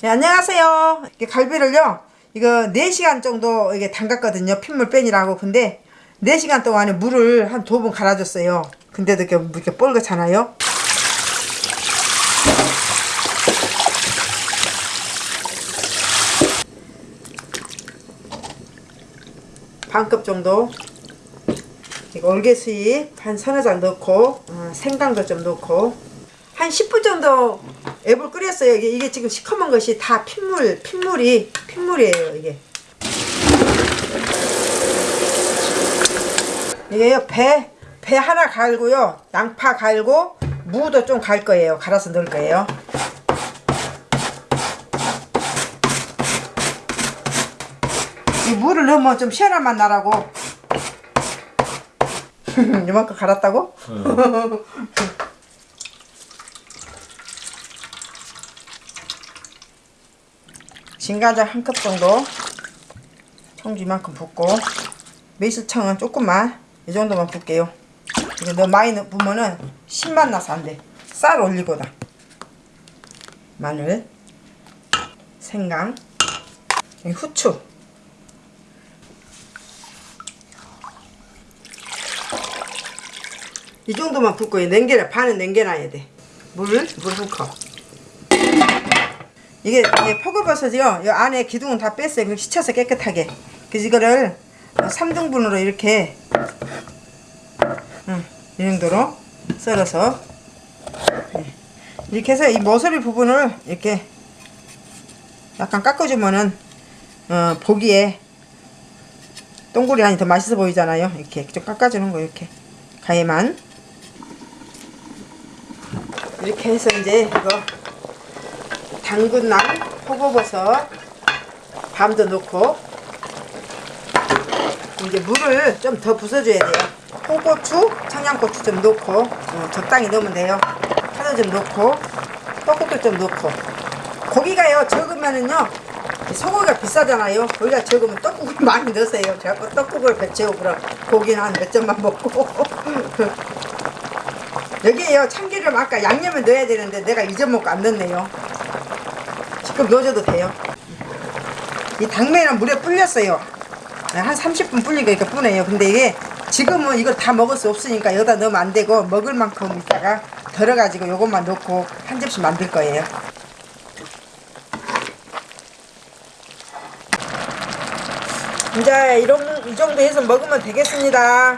네, 안녕하세요. 갈비를요, 이거 4시간 정도 이게 담갔거든요. 핏물 빼니라고. 근데 4시간 동안에 물을 한 두 번 갈아줬어요. 근데도 이렇게, 이렇게 뻘겋잖아요. 반컵 정도 이거 올개수잎 한 서너 장 넣고 어, 생강도 좀 넣고 한 10분 정도 앱을 끓였어요. 이게, 이게 지금 시커먼 것이 다 핏물, 핏물이 핏물이에요. 이게 이게요 배, 배 하나 갈고요 양파 갈고 무도 좀 갈 거예요. 갈아서 넣을 거예요. 이 물을 넣으면 좀 시원한 맛 나라고 이만큼 갈았다고? 진간장 한 컵 정도. 청주 이만큼 붓고. 매실청은 조금만 이 정도만 붓게요. 이게 너무 많이 넣- 부으면은 신맛 나서 안돼. 쌀 올리고다 마늘. 생강. 후추. 이 정도만 붓고 냉겨라 반은 냉겨놔야 돼. 물, 물 한 컵. 이게, 이게 포글버섯이요. 이 안에 기둥은 다 뺐어요. 그리고 씻혀서 깨끗하게. 그래서 이거를 3등분으로 이렇게 응, 이 정도로 썰어서 네. 이렇게 해서 이 모서리 부분을 이렇게 약간 깎아주면은 어, 보기에 동그리 안이 더 맛있어 보이잖아요. 이렇게 좀 깎아주는 거 이렇게 가에만 이렇게 해서 이제 이거 당근랑 표고버섯 밤도 넣고 이제 물을 좀 더 부숴줘야 돼요. 홍고추, 청양고추 좀 넣고 어, 적당히 넣으면 돼요. 파도 좀 넣고 떡국도 좀 넣고 고기가요 적으면은요 소고기가 비싸잖아요. 고기가 적으면 떡국을 많이 넣으세요. 제가 떡국을 배채고 그럼 고기는 한 몇 점만 먹고 여기에요 참기름 아까 양념을 넣어야 되는데 내가 잊어먹고 안 넣네요 지금 넣어줘도 돼요. 이 당면은 물에 불렸어요. 한 30분 불리고 이렇게 뿌네요. 근데 이게 지금은 이걸 다 먹을 수 없으니까 여기다 넣으면 안 되고 먹을 만큼 있다가 덜어가지고 요것만 넣고 한 접시 만들 거예요. 이제 이런 이 정도 해서 먹으면 되겠습니다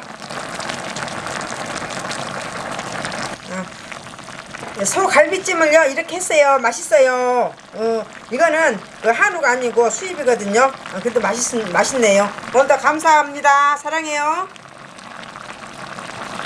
소 갈비찜을요 이렇게 했어요. 맛있어요. 어, 이거는 그 한우가 아니고 수입이거든요. 어, 그래도 맛있, 맛있네요. 오늘도 감사합니다. 사랑해요